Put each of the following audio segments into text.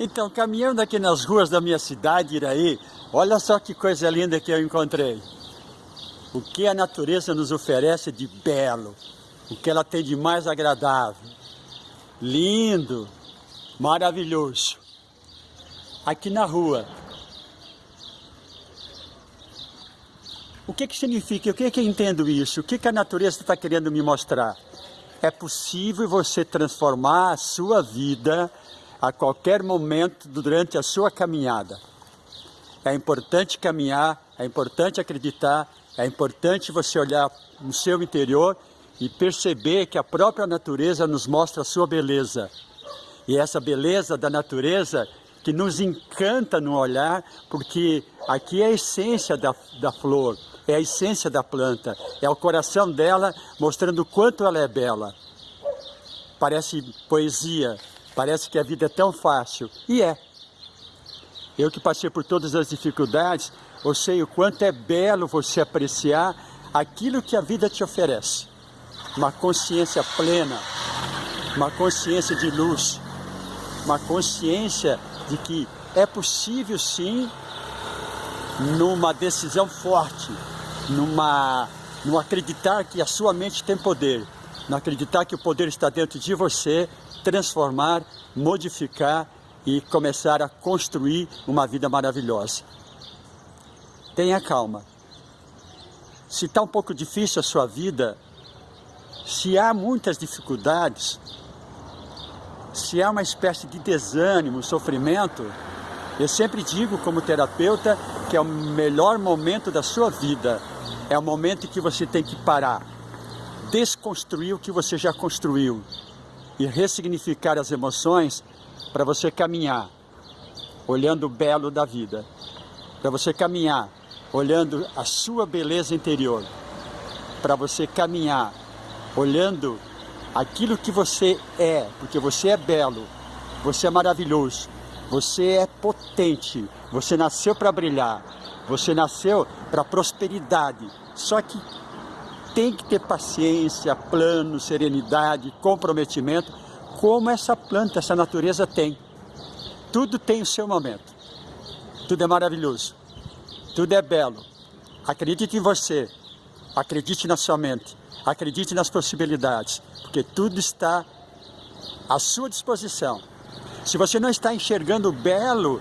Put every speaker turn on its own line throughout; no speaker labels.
Então, caminhando aqui nas ruas da minha cidade, Iraí, olha só que coisa linda que eu encontrei. O que a natureza nos oferece de belo, o que ela tem de mais agradável, lindo, maravilhoso. Aqui na rua. O que que significa? O que que eu entendo isso? O que que a natureza está querendo me mostrar? É possível você transformar a sua vida a qualquer momento durante a sua caminhada. É importante caminhar, é importante acreditar, é importante você olhar no seu interior e perceber que a própria natureza nos mostra a sua beleza. E essa beleza da natureza que nos encanta no olhar, porque aqui é a essência da, da flor, é a essência da planta, é o coração dela mostrando o quanto ela é bela. Parece poesia, Parece que a vida é tão fácil. E é. Eu que passei por todas as dificuldades, eu sei o quanto é belo você apreciar aquilo que a vida te oferece. Uma consciência plena, uma consciência de luz, uma consciência de que é possível sim, numa decisão forte, numa, no acreditar que a sua mente tem poder, no acreditar que o poder está dentro de você, transformar, modificar e começar a construir uma vida maravilhosa. Tenha calma. Se está um pouco difícil a sua vida, se há muitas dificuldades, se há uma espécie de desânimo, sofrimento, eu sempre digo como terapeuta que é o melhor momento da sua vida. É o momento em que você tem que parar, desconstruir o que você já construiu, e ressignificar as emoções para você caminhar olhando o belo da vida, para você caminhar olhando a sua beleza interior, para você caminhar olhando aquilo que você é, porque você é belo, você é maravilhoso, você é potente, você nasceu para brilhar, você nasceu para prosperidade. Só que tem que ter paciência, plano, serenidade, comprometimento, como essa planta, essa natureza tem. Tudo tem o seu momento. Tudo é maravilhoso. Tudo é belo. Acredite em você. Acredite na sua mente. Acredite nas possibilidades. Porque tudo está à sua disposição. Se você não está enxergando o belo,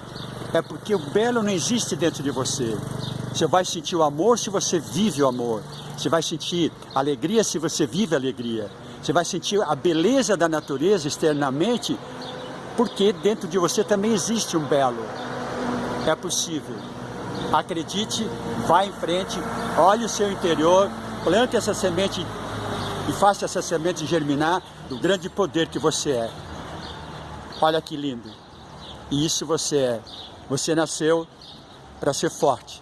é porque o belo não existe dentro de você. Você vai sentir o amor se você vive o amor. Você vai sentir alegria se você vive alegria. Você vai sentir a beleza da natureza externamente, porque dentro de você também existe um belo. É possível. Acredite, vá em frente, olhe o seu interior, plante essa semente e faça essa semente germinar do grande poder que você é. Olha que lindo. E isso você é. Você nasceu para ser forte,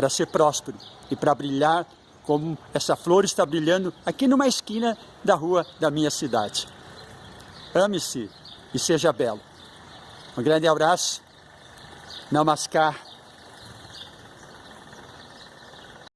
para ser próspero e para brilhar como essa flor está brilhando aqui numa esquina da rua da minha cidade. Ame-se e seja belo. Um grande abraço. Namaskar.